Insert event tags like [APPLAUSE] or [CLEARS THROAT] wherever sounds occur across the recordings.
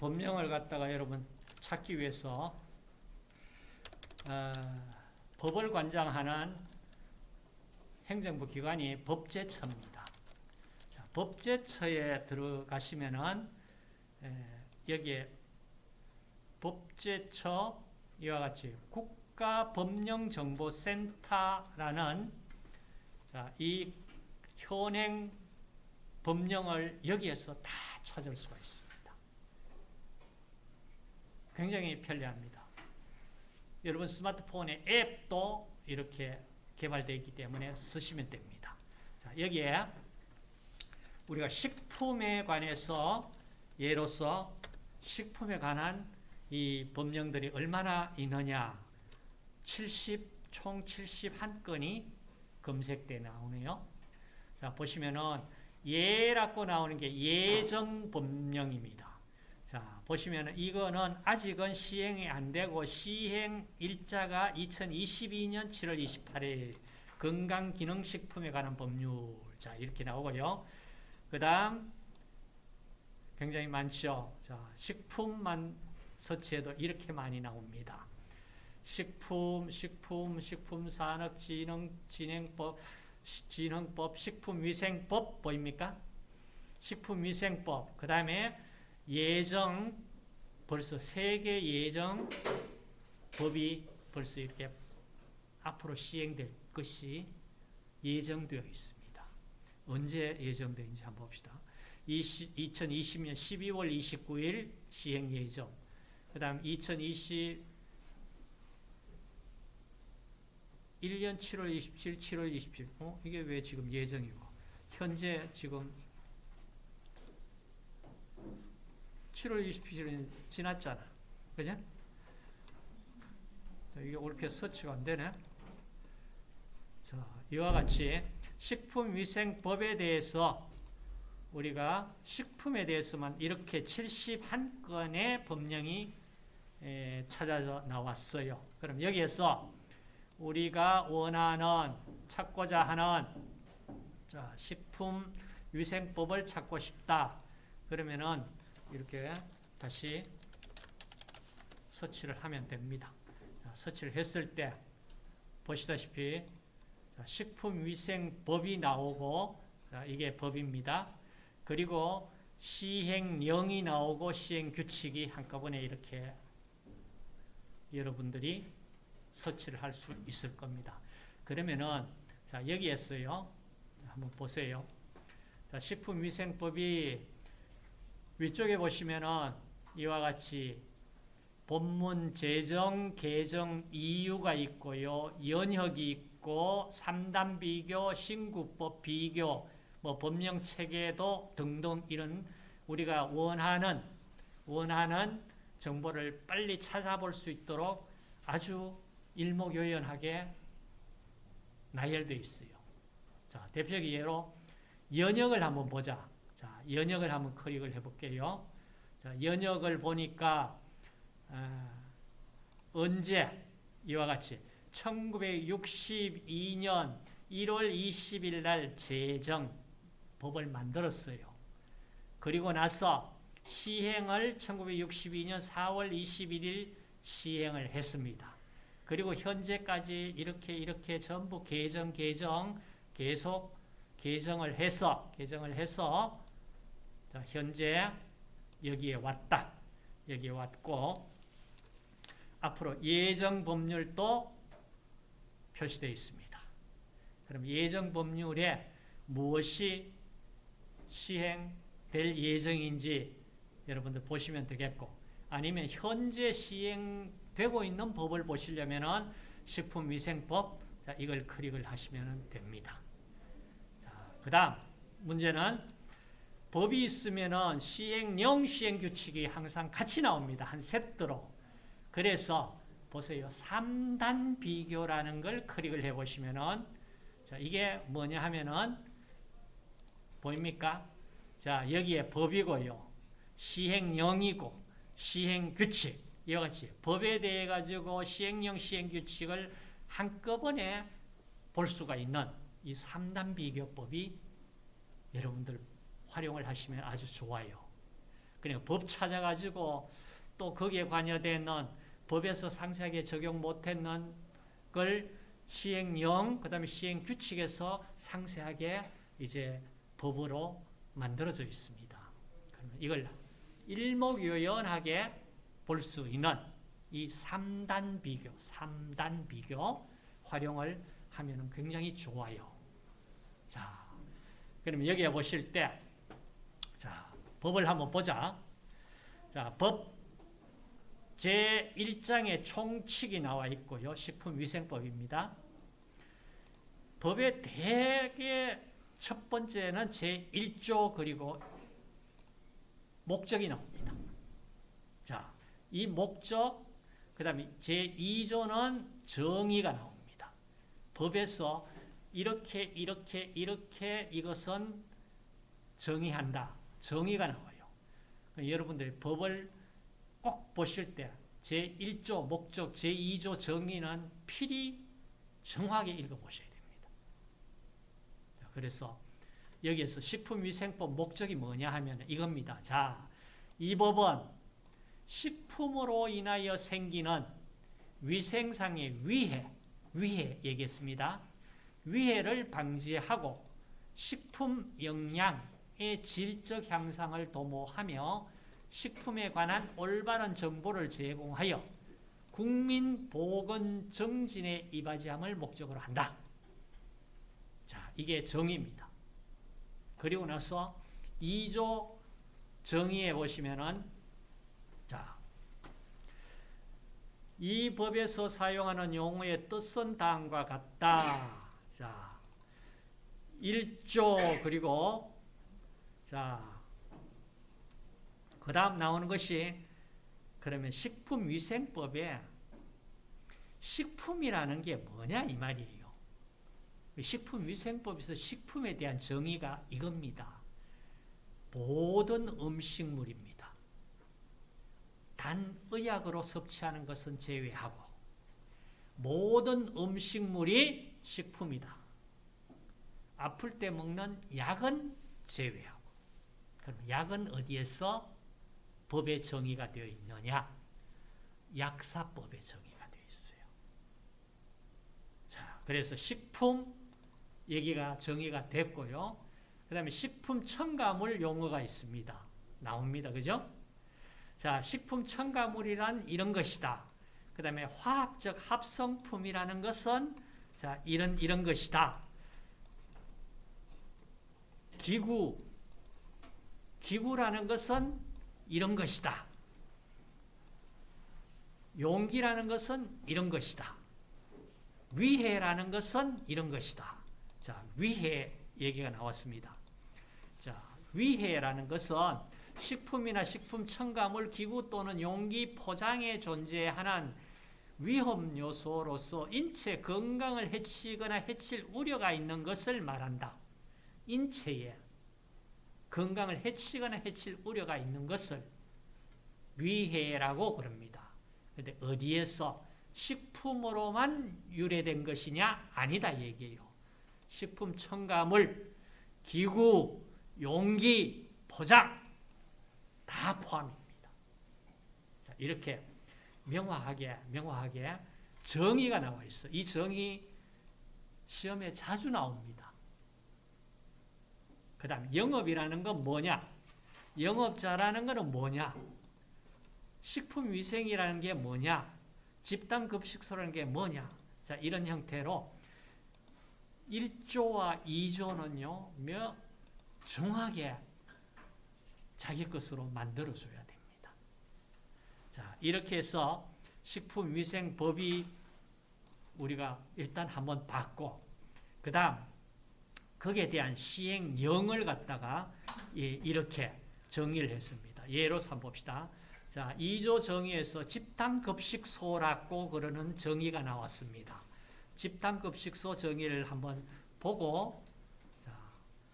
법령을 갖다가 여러분 찾기 위해서 어, 법을 관장하는 행정부 기관이 법제처입니다. 자, 법제처에 들어가시면은 에, 여기에 법제처 이와 같이 국가법령정보센터라는 자, 이 현행 법령을 여기에서 다 찾을 수가 있습니다. 굉장히 편리합니다. 여러분 스마트폰의 앱도 이렇게 개발되어 있기 때문에 쓰시면 됩니다. 자, 여기에 우리가 식품에 관해서 예로서 식품에 관한 이 법령들이 얼마나 있느냐 70, 총 71건이 검색돼 나오네요. 자, 보시면은 예라고 나오는 게 예정 법령입니다. 자, 보시면은 이거는 아직은 시행이 안 되고 시행 일자가 2022년 7월 28일 건강기능식품에 관한 법률. 자, 이렇게 나오고요. 그 다음 굉장히 많죠. 자, 식품만 서치해도 이렇게 많이 나옵니다. 식품, 식품, 식품산업진흥진행법, 진흥법, 식품위생법 보입니까? 식품위생법, 그 다음에 예정, 벌써 세계 예정 법이 벌써 이렇게 앞으로 시행될 것이 예정되어 있습니다. 언제 예정되는지 한번 봅시다. 2020년 12월 29일 시행 예정. 그 다음 2020 1년 7월 27, 7월 27. 어? 이게 왜 지금 예정이고? 현재 지금 7월 27일은 지났잖아. 그죠? 이게 옳게 서치가 안 되네. 자, 이와 같이 식품위생법에 대해서 우리가 식품에 대해서만 이렇게 71건의 법령이 찾아져 나왔어요. 그럼 여기에서 우리가 원하는 찾고자 하는 자, 식품위생법을 찾고 싶다. 그러면은 이렇게 다시 서치를 하면 됩니다. 자, 서치를 했을 때 보시다시피 자, 식품위생법이 나오고 자, 이게 법입니다. 그리고 시행령이 나오고 시행규칙이 한꺼번에 이렇게 여러분들이 서치를 할 수 있을 겁니다. 그러면은 자 여기에서요 한번 보세요. 자 식품위생법이 위쪽에 보시면은 이와 같이 본문 제정 개정 이유가 있고요 연혁이 있고 삼단 비교 신구법 비교 뭐 법령 체계도 등등 이런 우리가 원하는 원하는 정보를 빨리 찾아볼 수 있도록 아주 일목요연하게 나열되어 있어요. 자, 대표적인 예로 연역을 한번 보자. 자, 연역을 한번 클릭을 해볼게요. 자, 연역을 보니까 어, 언제 이와 같이 1962년 1월 20일 날 제정 법을 만들었어요. 그리고 나서 시행을 1962년 4월 21일 시행을 했습니다. 그리고 현재까지 이렇게 이렇게 전부 개정 개정 계속 개정을 해서 개정을 해서 자, 현재 여기에 왔다. 여기에 왔고 앞으로 예정 법률도 표시되어 있습니다. 그럼 예정 법률에 무엇이 시행될 예정인지 여러분들 보시면 되겠고 아니면 현재 시행 되고 있는 법을 보시려면 식품위생법 자, 이걸 클릭을 하시면 됩니다. 그 다음 문제는 법이 있으면 시행령, 시행규칙이 항상 같이 나옵니다. 한 세트로. 그래서 보세요. 3단 비교라는 걸 클릭을 해 보시면은 자, 이게 뭐냐 하면은 보입니까? 자, 여기에 법이고요. 시행령이고 시행규칙 이와 같이 법에 대해 가지고 시행령, 시행규칙을 한꺼번에 볼 수가 있는 이 3단 비교법이 여러분들 활용을 하시면 아주 좋아요. 그러니까 법 찾아가지고 또 거기에 관여되는 법에서 상세하게 적용 못했는 걸 시행령, 그 다음에 시행규칙에서 상세하게 이제 법으로 만들어져 있습니다. 그러면 이걸 일목요연하게 볼 수 있는 이 3단 비교, 3단 비교 활용을 하면 굉장히 좋아요. 자, 그럼 여기에 보실 때, 자, 법을 한번 보자. 자, 법 제1장에 총칙이 나와 있고요. 식품위생법입니다. 법의 대개 첫 번째는 제1조 그리고 목적이 나옵니다. 자, 이 목적, 그 다음에 제2조는 정의가 나옵니다. 법에서 이렇게, 이렇게, 이렇게 이것은 정의한다. 정의가 나와요. 여러분들이 법을 꼭 보실 때 제1조 목적, 제2조 정의는 필히 정확하게 읽어보셔야 됩니다. 그래서 여기에서 식품위생법 목적이 뭐냐 하면 이겁니다. 자, 이 법은 식품으로 인하여 생기는 위생상의 위해, 위해 얘기했습니다. 위해를 방지하고 식품 영양 의 질적 향상을 도모하며 식품에 관한 올바른 정보를 제공하여 국민 보건 정진에 이바지함을 목적으로 한다. 자, 이게 정의입니다. 그리고 나서 2조 정의에 보시면은 자, 이 법에서 사용하는 용어의 뜻은 다음과 같다. 자, 1조 그리고 자, 그 다음 나오는 것이 그러면 식품위생법에 식품이라는 게 뭐냐 이 말이에요. 식품위생법에서 식품에 대한 정의가 이겁니다. 모든 음식물입니다. 단 의약으로 섭취하는 것은 제외하고 모든 음식물이 식품이다. 아플 때 먹는 약은 제외하고 그럼 약은 어디에서 법의 정의가 되어 있느냐? 약사법의 정의가 되어 있어요. 자, 그래서 식품 얘기가 정의가 됐고요. 그 다음에 식품 첨가물 용어가 있습니다. 나옵니다. 그죠? 자, 식품 첨가물이란 이런 것이다. 그 다음에 화학적 합성품이라는 것은 자, 이런, 이런 것이다. 기구, 기구라는 것은 이런 것이다. 용기라는 것은 이런 것이다. 위해라는 것은 이런 것이다. 자, 위해 얘기가 나왔습니다. 자, 위해라는 것은 식품이나 식품 첨가물 기구 또는 용기 포장에 존재하는 위험 요소로서 인체 건강을 해치거나 해칠 우려가 있는 것을 말한다. 인체에 건강을 해치거나 해칠 우려가 있는 것을 위해라고 그럽니다. 근데 어디에서 식품으로만 유래된 것이냐? 아니다 얘기예요. 식품 첨가물, 기구, 용기, 포장 다 포함입니다. 자, 이렇게 명확하게 명확하게 정의가 나와 있어. 이 정의 시험에 자주 나옵니다. 그 다음 영업이라는 건 뭐냐? 영업자라는 것은 뭐냐? 식품위생이라는 게 뭐냐? 집단급식소라는 게 뭐냐? 자, 이런 형태로 1조와 2조는요, 몇 정확하게 자기 것으로 만들어줘야 됩니다. 자, 이렇게 해서 식품위생법이 우리가 일단 한번 봤고, 그 다음, 거기에 대한 시행령을 갖다가 이렇게 정의를 했습니다. 예로서 한번 봅시다. 자, 2조 정의에서 집단급식소라고 그러는 정의가 나왔습니다. 집단급식소 정의를 한번 보고 자,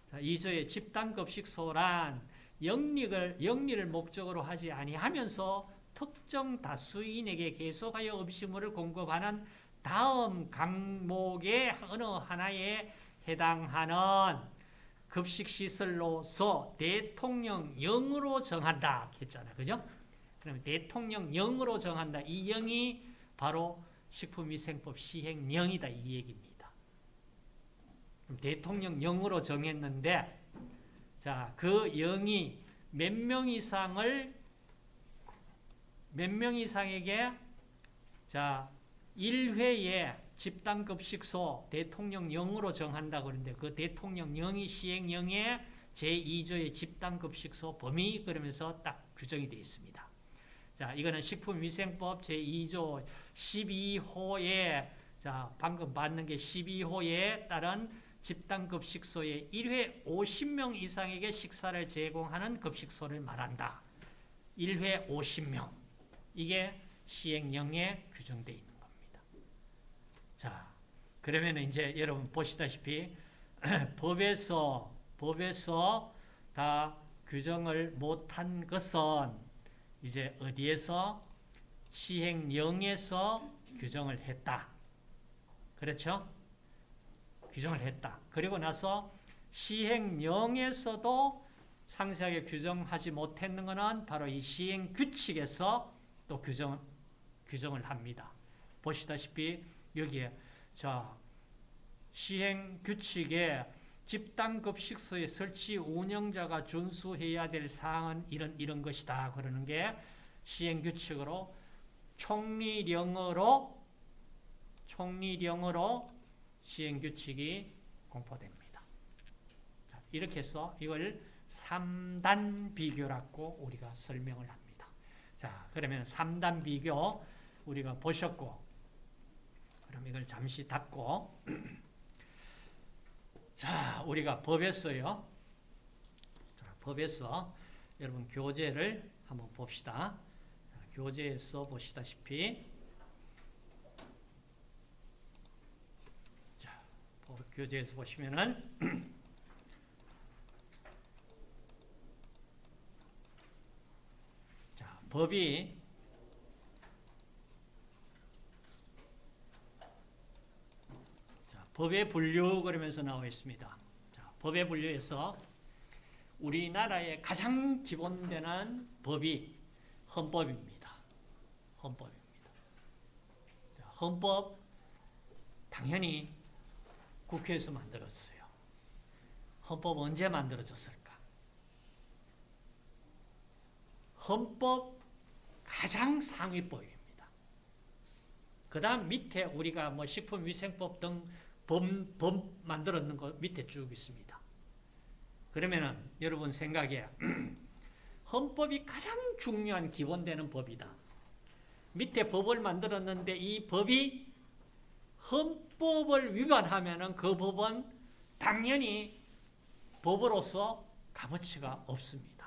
자 2조의 집단급식소란 영리를, 영리를 목적으로 하지 아니하면서 특정 다수인에게 계속하여 음식물을 공급하는 다음 강목의 어느 하나에 해당하는 급식시설로서 대통령령으로 정한다 했잖아. 그죠? 그러면 대통령령으로 정한다. 이 영이 바로 식품위생법 시행령이다. 이 얘기입니다. 그럼 대통령령으로 정했는데 자, 그 영이 몇 명 이상을 몇 명 이상에게 자, 1회에 집단급 식소 대통령령으로 정한다 그러는데 그 대통령령이 시행령에 제2조의 집단급 식소 범위 그러면서 딱 규정이 되어 있습니다. 자, 이거는 식품위생법 제2조 12호에 자, 방금 받는 게 12호에 따른 집단급식소에 1회 50명 이상에게 식사를 제공하는 급식소를 말한다. 1회 50명. 이게 시행령에 규정되어 있는. 자, 그러면 이제 여러분 보시다시피 [CLEARS THROAT] 법에서 법에서 다 규정을 못한 것은 이제 어디에서 시행령에서 규정을 했다. 그렇죠? 규정을 했다. 그리고 나서 시행령에서도 상세하게 규정하지 못했는 것은 바로 이 시행 규칙에서 또 규정, 규정을 합니다. 보시다시피 여기에 자 시행 규칙에 집단급식소의 설치 운영자가 준수해야 될 사항은 이런 이런 것이다 그러는 게 시행 규칙으로 총리령으로 총리령으로 시행 규칙이 공포됩니다. 자, 이렇게 해서 이걸 3단 비교라고 우리가 설명을 합니다. 자, 그러면 3단 비교 우리가 보셨고 그럼 이걸 잠시 닫고 [CLEARS THROAT] 자, 우리가 법에서요. 자, 법에서 여러분 교재를 한번 봅시다. 자, 교재에서 보시다시피 자, 법 교재에서 보시면은 [CLEARS THROAT] 자, 법이 자, 법의 분류 그러면서 나와 있습니다. 자, 법의 분류에서 우리나라의 가장 기본되는 법이 헌법입니다. 헌법입니다. 자, 헌법 당연히 국회에서 만들었어요. 헌법 언제 만들어졌을까? 헌법 가장 상위법입니다. 그 다음 밑에 우리가 뭐 식품위생법 등 법, 법 만들었는 거 밑에 쭉 있습니다. 그러면은 여러분 생각에 [CLEARS THROAT] 헌법이 가장 중요한 기본되는 법이다. 밑에 법을 만들었는데 이 법이 헌법을 위반하면은 그 법은 당연히 법으로서 값어치가 없습니다.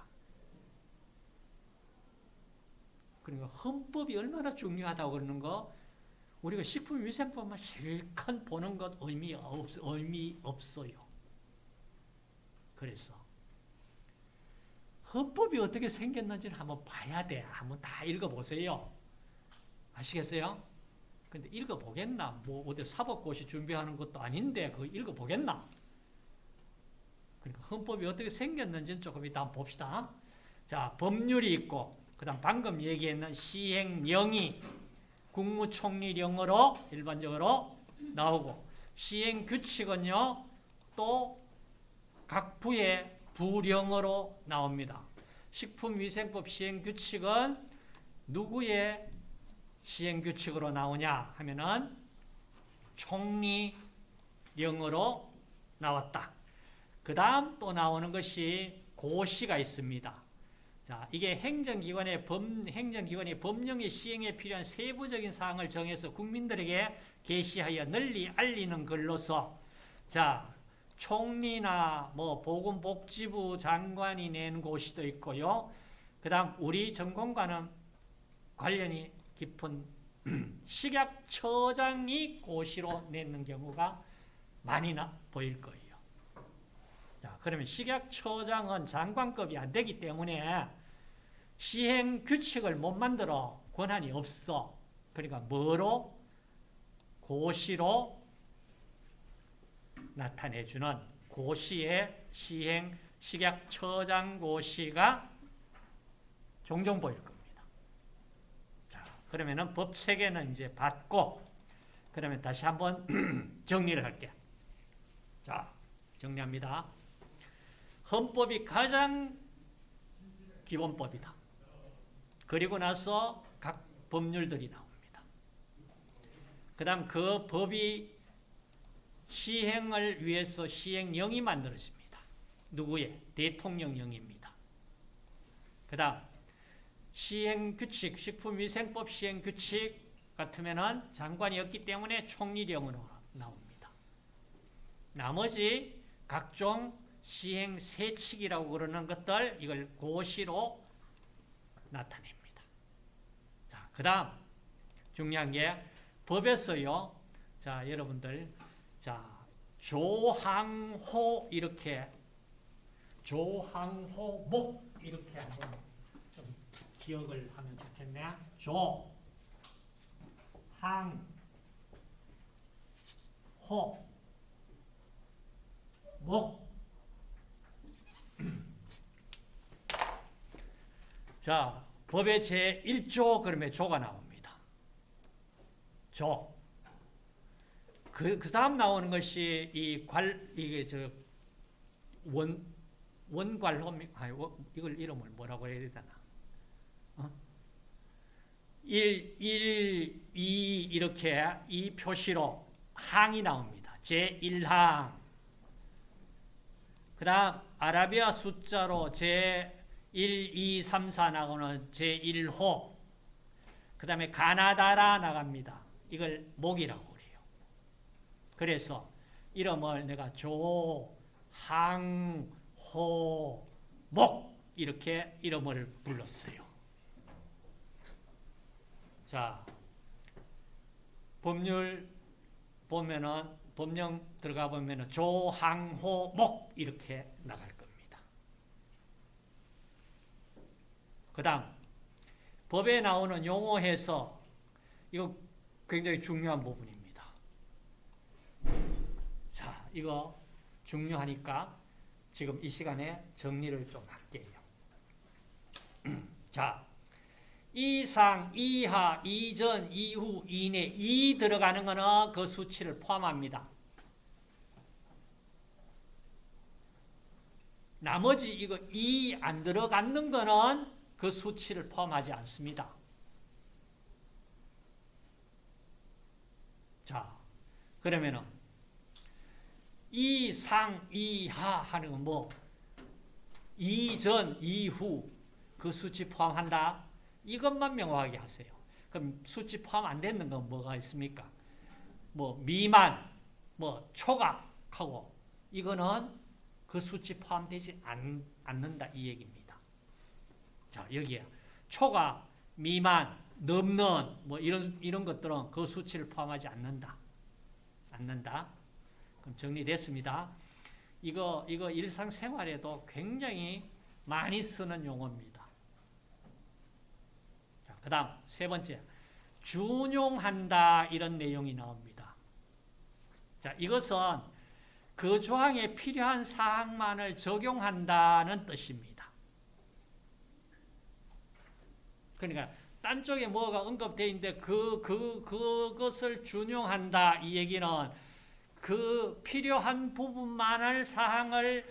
그러니까 헌법이 얼마나 중요하다고 그러는 거 우리가 식품위생법만 실컷 보는 것 의미, 없, 의미 없어요. 그래서 헌법이 어떻게 생겼는지를 한번 봐야 돼. 한번 다 읽어보세요. 아시겠어요? 근데 읽어보겠나? 뭐 어디 사법고시 준비하는 것도 아닌데 그거 읽어보겠나? 그러니까 헌법이 어떻게 생겼는지는 조금 이따 한번 봅시다. 자, 법률이 있고 그 다음 방금 얘기했는 시행령이 국무총리령으로 일반적으로 나오고 시행규칙은요 또 각 부의 부령으로 나옵니다. 식품위생법 시행규칙은 누구의 시행규칙으로 나오냐 하면은 총리령으로 나왔다. 그 다음 또 나오는 것이 고시가 있습니다. 자, 이게 행정기관의 법, 행정기관이 법령의 시행에 필요한 세부적인 사항을 정해서 국민들에게 게시하여 널리 알리는 글로서 자, 총리나 뭐 보건복지부 장관이 낸 고시도 있고요. 그다음 우리 전공과는 관련이 깊은 [CLEARS THROAT] 식약처장이 고시로 내는 경우가 많이 나 보일 거예요. 자, 그러면 식약처장은 장관급이 안 되기 때문에 시행 규칙을 못 만들어 권한이 없어. 그러니까 뭐로? 고시로 나타내주는 고시의 시행 식약 처장 고시가 종종 보일 겁니다. 자, 그러면은 법 체계는 이제 받고 그러면 다시 한번 [CLEARS THROAT] 정리를 할게요. 자, 정리합니다. 헌법이 가장 기본법이다. 그리고 나서 각 법률들이 나옵니다. 그 다음 그 법이 시행을 위해서 시행령이 만들어집니다. 누구의? 대통령령입니다. 그 다음 시행규칙, 식품위생법 시행규칙 같으면 장관이었기 때문에 총리령으로 나옵니다. 나머지 각종 시행세칙이라고 그러는 것들 이걸 고시로 나타냅니다. 자, 그 다음 중요한 게 법에서요. 자, 여러분들 자, 조항호 이렇게 조항호 목 이렇게 한번 좀 기억을 하면 좋겠네. 조, 항, 호, 목. [CLEARS THROAT] 자, 법의 제1조 그러면 조가 나옵니다. 조. 그, 그 다음 나오는 것이 이 관, 이게 저, 원, 원괄호, 아니, 이걸 이름을 뭐라고 해야 되나? 어? 1, 1, 2 이렇게 이 표시로 항이 나옵니다. 제1항. 그 다음 아라비아 숫자로 제 1, 2, 3, 4 나오는 제1호. 그 다음에 가나다라 나갑니다. 이걸 목이라고 그래요. 그래서 이름을 내가 조, 항, 호, 목 이렇게 이름을 불렀어요. 자, 법률 보면은 법령 들어가 보면은 조항호목 이렇게 겁니다. 그 다음 법에 나오는 용어에서 이거 굉장히 중요한 부분입니다. 자, 이거 중요하니까 지금 이 시간에 정리를 좀 할게요. [CLEARS THROAT] 자, 이상, 이하, 이전, 이후, 이내, 이 들어가는 거는 그 수치를 포함합니다. 나머지 이거 이 안 들어가는 거는 그 수치를 포함하지 않습니다. 자, 그러면은 이상, 이하 하는 건 뭐? 이전, 이후 그 수치 포함한다. 이것만 명확하게 하세요. 그럼 수치 포함 안 되는 건 뭐가 있습니까? 뭐 미만, 뭐 초각하고 이거는 그 수치 포함되지 않, 않는다 이 얘기입니다. 자 여기에 초각, 미만, 넘는 뭐 이런 이런 것들은 그 수치를 포함하지 않는다. 않는다. 그럼 정리됐습니다. 이거 이거 일상생활에도 굉장히 많이 쓰는 용어입니다. 그 다음 세 번째 준용한다 이런 내용이 나옵니다. 자 이것은 그 조항에 필요한 사항만을 적용한다는 뜻입니다. 그러니까 딴 쪽에 뭐가 언급되어 있는데 그, 그, 그것을 준용한다 이 얘기는 그 필요한 부분만을 사항을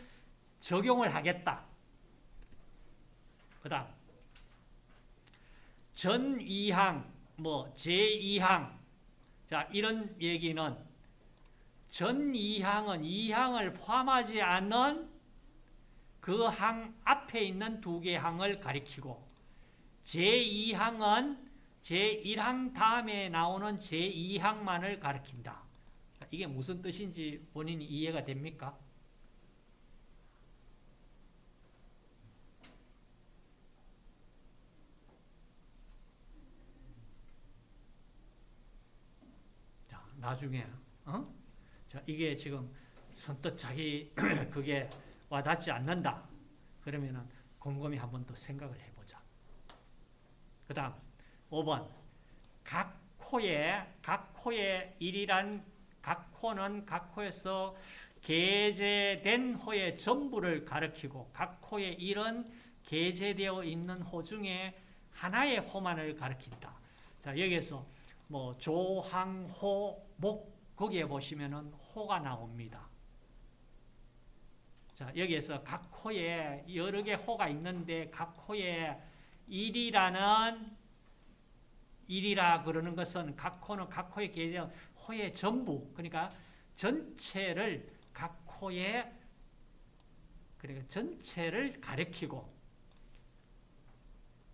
적용을 하겠다. 그 다음 전2항, 뭐 제2항 자 이런 얘기는 전2항은 2항을 포함하지 않는 그항 앞에 있는 두 개 항을 가리키고 제2항은 제1항 다음에 나오는 제2항만을 가리킨다. 이게 무슨 뜻인지 본인이 이해가 됩니까? 자, 나중에 어? 자, 이게 지금 선뜻 자기 [CLEARS THROAT] 그게 와닿지 않는다. 그러면은 곰곰이 한 번 더 생각을 해보자. 그 다음 5번 각 코에 각 코에 일이란 각 코는 각 코에서 게재된 호의 전부를 가리키고 각 호에 이런 게재되어 있는 호 중에 하나의 호만을 가리킨다. 자, 여기에서 뭐 조항호 목 거기에 보시면은 호가 나옵니다. 자, 여기에서 각 호에 여러 개 호가 있는데 각 호에 1이라는 1이라 그러는 것은 각 호는 각 호에 계정 호의 전부 그러니까 전체를 각 호에 그러니까 전체를 가리키고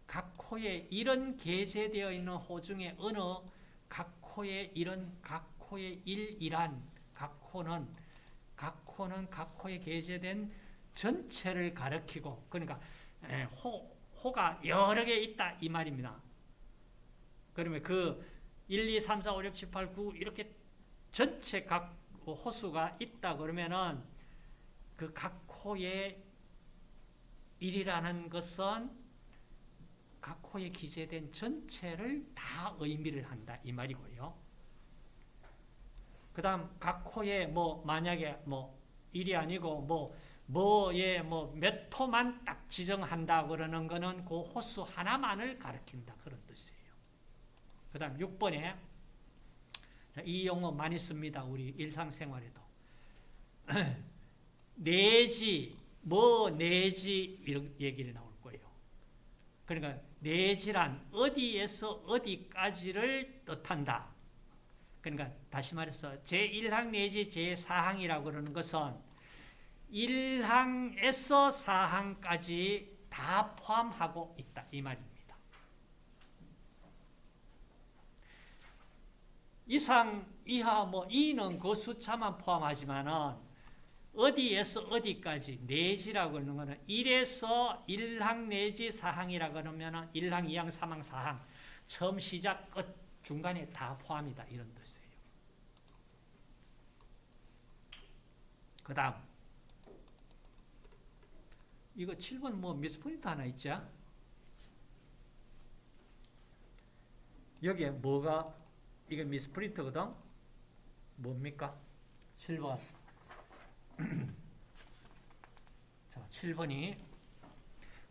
각 호에 이런 게재되어 있는 호 중에 어느 각 호에 이런 각 호의 1이란 각 호는 각 호는 각 호에 게재된 전체를 가리키고 그러니까 호, 호가 여러 개 있다 이 말입니다. 그러면 그 1, 2, 3, 4, 5, 6, 7, 8, 9 이렇게 전체 각 호수가 있다 그러면은 그 각 호의 1이라는 것은 각 호에 기재된 전체를 다 의미를 한다 이 말이고요. 그 다음 각 호에 뭐 만약에 뭐 1이 아니고 뭐 뭐에 뭐몇 호만 딱 지정한다 그러는 거는 그 호수 하나만을 가리킨다 그런 뜻이에요. 그 다음 6번에 이 용어 많이 씁니다. 우리 일상생활에도. [CLEARS THROAT] 내지, 뭐 내지 이런 얘기를 나올 거예요. 그러니까 내지란 어디에서 어디까지를 뜻한다. 그러니까 다시 말해서 제1항 내지 제4항이라고 그러는 것은 1항에서 4항까지 다 포함하고 있다. 이 말입니다. 이상, 이하, 뭐, 이는 그 숫자만 포함하지만은 어디에서 어디까지 내지라고 하는 거는 1에서 1항 내지 4항이라고 그러면은 1항, 2항, 3항, 4항 처음 시작 끝 중간에 다 포함이다 이런 뜻이에요. 그 다음 이거 7번 뭐 미스 포인트 하나 있죠? 여기에 뭐가 이게 미스 프린트거든? 뭡니까? 7번. [CLEARS THROAT] 자, 7번이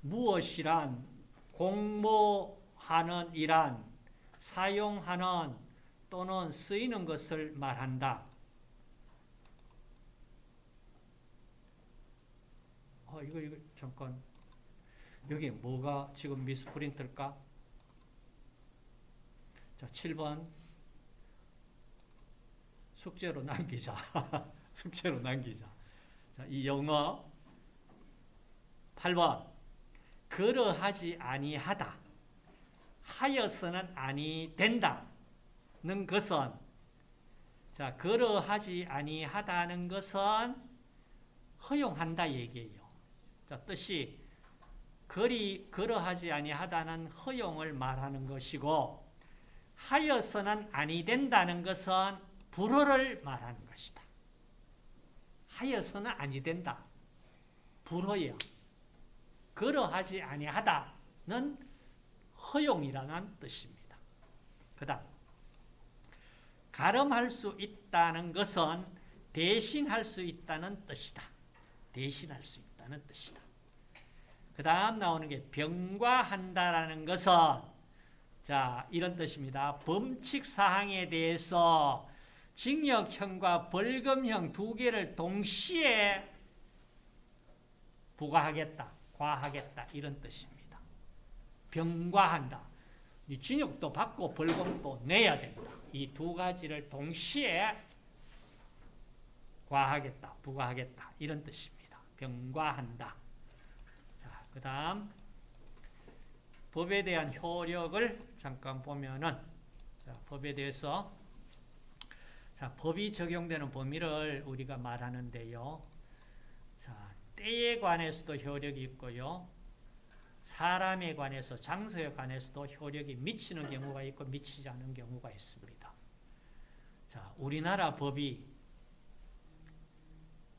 무엇이란 공모하는 이란 사용하는 또는 쓰이는 것을 말한다. 어, 이거, 이거, 잠깐. 여기 뭐가 지금 미스프린트일까? 자, 7번. 숙제로 남기자. [LAUGHS] 숙제로 남기자. 자, 이 영어 8번 그러하지 아니하다. 하여서는 아니 된다는 것은 자, 그러하지 아니하다는 것은 허용한다 얘기예요. 자, 뜻이 그리 그러하지 아니하다는 허용을 말하는 것이고 하여서는 아니 된다는 것은 불허를 말하는 것이다. 하여서는 아니 된다. 불허야. 그러하지 아니하다는 허용이라는 뜻입니다. 그 다음 가름할 수 있다는 것은 대신할 수 있다는 뜻이다. 대신할 수 있다 는 뜻이다. 그 다음 나오는 게 병과한다라는 것은 자 이런 뜻입니다. 범칙 사항에 대해서 징역형과 벌금형 두 개를 동시에 부과하겠다, 과하겠다 이런 뜻입니다. 병과한다. 징역도 받고 벌금도 내야 된다. 이 두 가지를 동시에 과하겠다, 부과하겠다 이런 뜻입니다. 병과한다. 자, 그 다음 법에 대한 효력을 잠깐 보면은 자, 법에 대해서 자, 법이 적용되는 범위를 우리가 말하는데요. 자, 때에 관해서도 효력이 있고요. 사람에 관해서, 장소에 관해서도 효력이 미치는 경우가 있고 미치지 않는 경우가 있습니다. 자, 우리나라 법이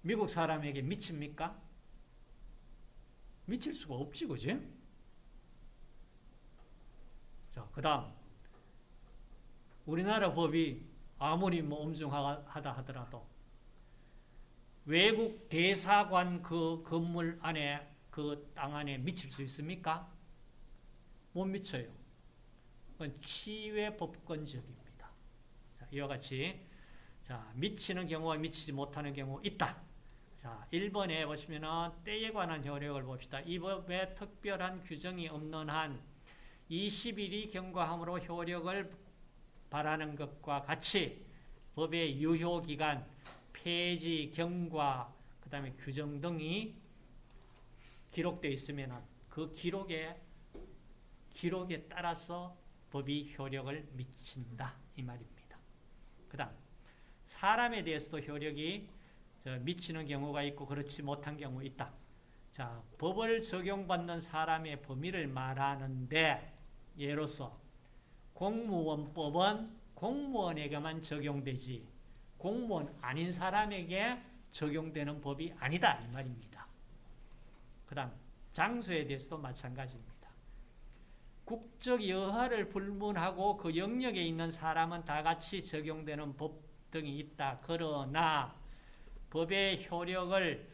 미국 사람에게 미칩니까? 미칠 수가 없지, 그지? 자, 그 다음. 우리나라 법이 아무리 뭐 엄중하다 하더라도 외국 대사관 그 건물 안에 그 땅 안에 미칠 수 있습니까? 못 미쳐요. 그건 치외 법권적입니다. 자, 이와 같이 자, 미치는 경우와 미치지 못하는 경우 있다. 자, 1번에 보시면은 때에 관한 효력을 봅시다. 이 법에 특별한 규정이 없는 한 20일이 경과함으로 효력을 바라는 것과 같이 법의 유효기간, 폐지, 경과, 그 다음에 규정 등이 기록되어 있으면 그 기록에, 기록에 따라서 법이 효력을 미친다. 이 말입니다. 그 다음, 사람에 대해서도 효력이 미치는 경우가 있고 그렇지 못한 경우 있다. 자, 법을 적용받는 사람의 범위를 말하는데 예로서 공무원법은 공무원에게만 적용되지 공무원 아닌 사람에게 적용되는 법이 아니다 이 말입니다. 그 다음 장소에 대해서도 마찬가지입니다. 국적 여하를 불문하고 그 영역에 있는 사람은 다 같이 적용되는 법 등이 있다. 그러나 법의 효력을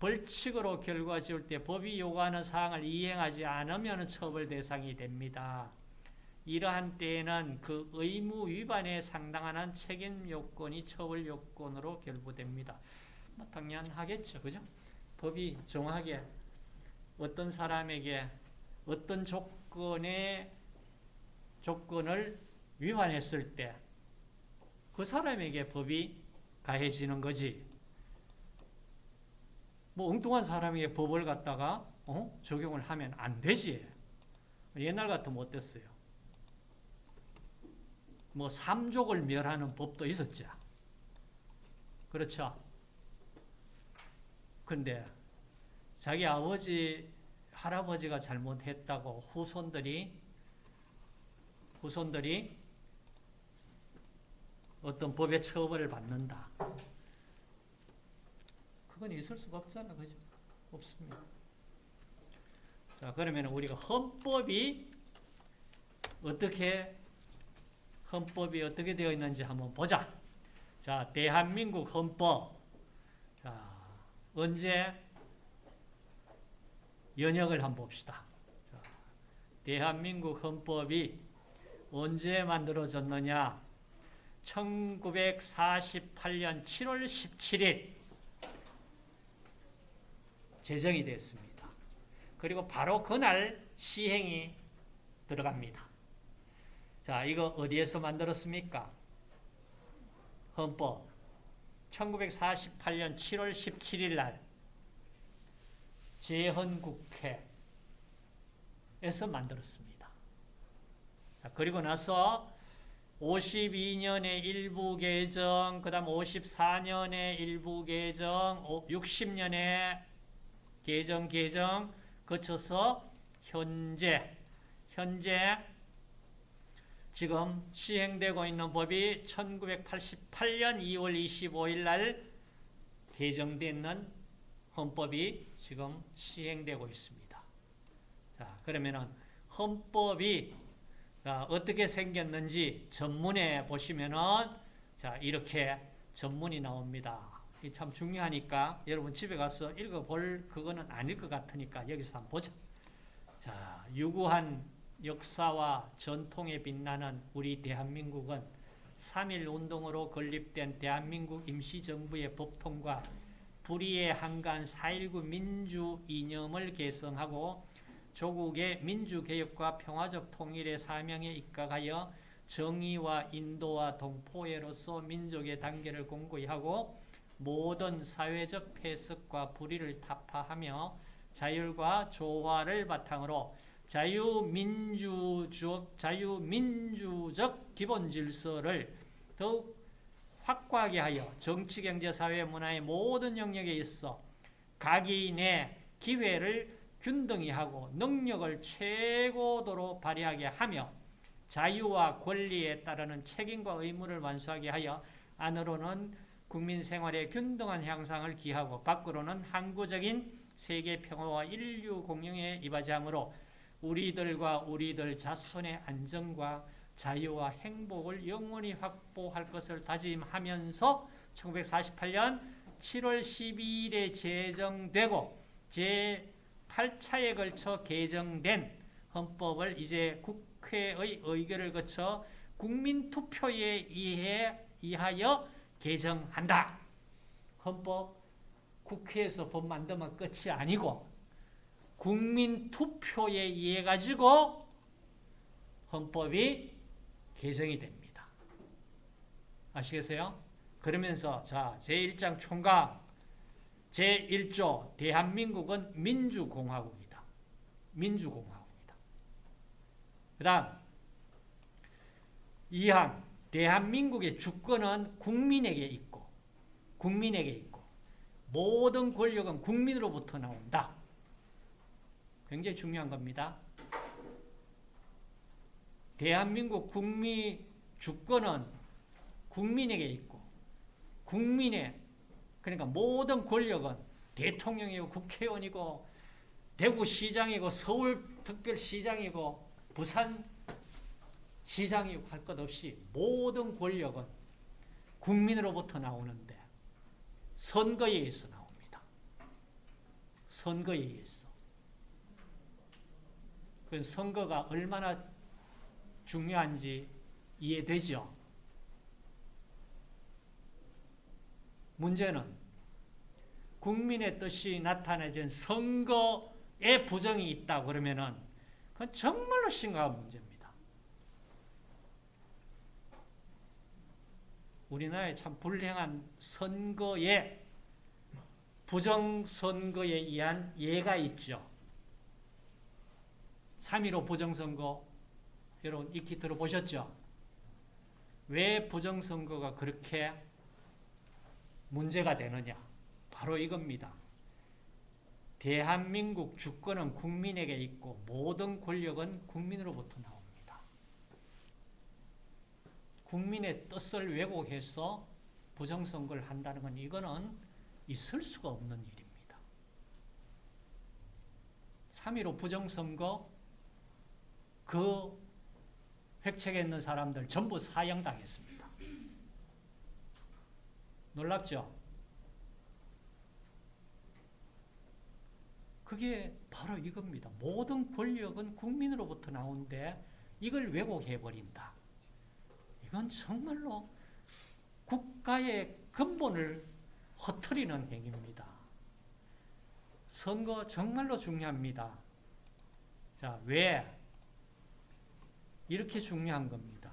벌칙으로 결과 지을 때 법이 요구하는 사항을 이행하지 않으면 처벌 대상이 됩니다. 이러한 때에는 그 의무 위반에 상당한 책임 요건이 처벌 요건으로 결부됩니다. 뭐 당연하겠죠. 그죠? 법이 정하게 어떤 사람에게 어떤 조건의 조건을 위반했을 때 그 사람에게 법이 가해지는 거지. 뭐 엉뚱한 사람에게 법을 갖다가 어? 적용을 하면 안 되지. 옛날 같으면 어땠어요? 뭐 삼족을 멸하는 법도 있었죠. 그렇죠? 근데 자기 아버지, 할아버지가 잘못했다고 후손들이 후손들이 어떤 법의 처벌을 받는다. 그건 있을 수가 없잖아. 그죠? 없습니다. 자, 그러면 우리가 헌법이 어떻게, 헌법이 어떻게 되어 있는지 한번 보자. 자, 대한민국 헌법. 자, 언제 연역을 한번 봅시다. 자, 대한민국 헌법이 언제 만들어졌느냐? 1948년 7월 17일 제정이 됐습니다. 그리고 바로 그날 시행이 들어갑니다. 자, 이거 어디에서 만들었습니까? 헌법 1948년 7월 17일 날 재헌국회에서 만들었습니다. 자, 그리고 나서 52년에 일부 개정, 그 다음 54년에 일부 개정, 60년에 개정, 개정, 거쳐서 현재, 현재 지금 시행되고 있는 법이 1988년 2월 25일 날 개정되는 헌법이 지금 시행되고 있습니다. 자, 그러면은 헌법이 자, 어떻게 생겼는지 전문에 보시면은 자, 이렇게 전문이 나옵니다. 이참 중요하니까 여러분 집에 가서 읽어볼 그거는 아닐 것 같으니까 여기서 한번 보자. 자, 유구한 역사와 전통에 빛나는 우리 대한민국은 3.1 운동으로 건립된 대한민국 임시정부의 법통과 불의에 한가한 4.19 민주 이념을 개성하고 조국의 민주개혁과 평화적 통일의 사명에 입각하여 정의와 인도와 동포애로서 민족의 단계를 공고히 하고 모든 사회적 폐석과 불의를 타파하며 자율과 조화를 바탕으로 자유민주적, 자유민주적 기본 질서를 더욱 확고하게 하여 정치, 경제, 사회, 문화의 모든 영역에 있어 각인의 기회를 균등히 하고 능력을 최고도로 발휘하게 하며 자유와 권리에 따르는 책임과 의무를 완수하게 하여 안으로는 국민 생활의 균등한 향상을 기하고 밖으로는 항구적인 세계 평화와 인류 공영에 이바지하므로 우리들과 우리들 자손의 안정과 자유와 행복을 영원히 확보할 것을 다짐하면서 1948년 7월 12일에 제정되고 제8차에 걸쳐 개정된 헌법을 이제 국회의 의결을 거쳐 국민투표에 의해 이하여 개정한다. 헌법 국회에서 법 만들면 끝이 아니고 국민 투표에 의해 가지고 헌법이 개정이 됩니다. 아시겠어요? 그러면서 자 제1장 총각 제1조 대한민국은 민주공화국이다. 민주공화국이다. 그 다음 2항 대한민국의 주권은 국민에게 있고 국민에게 있고 모든 권력은 국민으로부터 나온다. 굉장히 중요한 겁니다. 대한민국 국민 주권은 국민에게 있고 국민의 그러니까 모든 권력은 대통령이고 국회의원이고 대구시장이고 서울특별시장이고 부산 시장이고 할것 없이 모든 권력은 국민으로부터 나오는데 선거에 의해서 나옵니다. 선거에 의해서. 그 선거가 얼마나 중요한지 이해되죠? 문제는 국민의 뜻이 나타내진 선거에 부정이 있다 그러면은 그건 정말로 심각한 문제입니다. 우리나라에 참 불행한 선거에 부정선거에 의한 예가 있죠. 3.15 부정선거 여러분 익히 들어보셨죠? 왜 부정선거가 그렇게 문제가 되느냐? 바로 이겁니다. 대한민국 주권은 국민에게 있고 모든 권력은 국민으로부터 나옵니다. 국민의 뜻을 왜곡해서 부정선거를 한다는 건 이거는 있을 수가 없는 일입니다. 3.15 부정선거 그 획책에 있는 사람들 전부 사형당했습니다. 놀랍죠? 그게 바로 이겁니다. 모든 권력은 국민으로부터 나오는데 이걸 왜곡해버린다. 이건 정말로 국가의 근본을 허트리는 행위입니다. 선거 정말로 중요합니다. 자, 왜? 이렇게 중요한 겁니다.